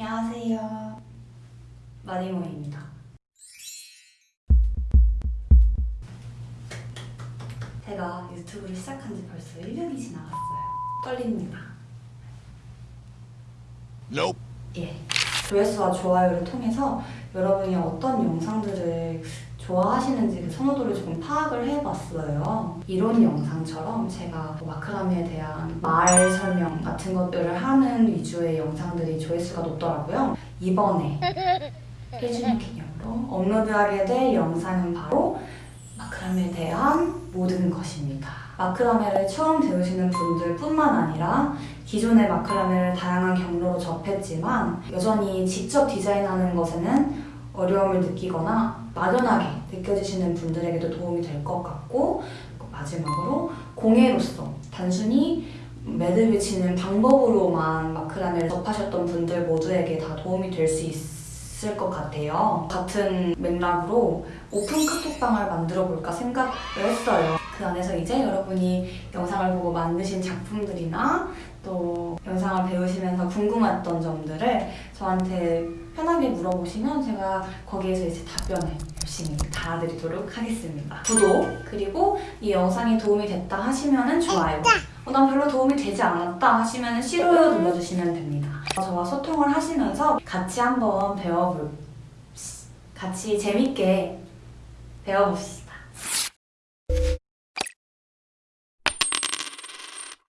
안녕하세요. 마니모입니다. 제가 유튜브를 시작한 지 벌써 1년이 지나갔어요. 떨립니다. Nope. 예. 조회수와 좋아요를 통해서 여러분이 어떤 영상들을 좋아하시는지 그 선호도를 조금 파악을 해봤어요. 이런 영상처럼 제가 뭐 마크라메에 대한 말 설명 같은 것들을 하는 위주의 영상들이 조회수가 높더라고요. 이번에 1주년 기념으로 업로드하게 될 영상은 바로 마크라메에 대한 모든 것입니다. 마크라메를 처음 배우시는 분들 뿐만 아니라 기존의 마크라메를 다양한 경로로 접했지만 여전히 직접 디자인하는 것에는 어려움을 느끼거나 막연하게 느껴지시는 분들에게도 도움이 될 것 같고 마지막으로 공예로서 단순히 매듭을 치는 방법으로만 마크라메를 접하셨던 분들 모두에게 다 도움이 될 수 있을 것 같아요. 같은 맥락으로 오픈 카톡방을 만들어 볼까 생각을 했어요. 그 안에서 이제 여러분이 영상을 보고 만드신 작품들이나 또 궁금했던 점들을 저한테 편하게 물어보시면 제가 거기에서 이제 답변을 열심히 달아드리도록 하겠습니다. 구독 그리고 이 영상이 도움이 됐다 하시면은 좋아요. 어, 난 별로 도움이 되지 않았다 하시면은 싫어요 눌러주시면 됩니다. 저와 소통을 하시면서 같이 한번 배워볼 같이 재밌게 배워봅시다.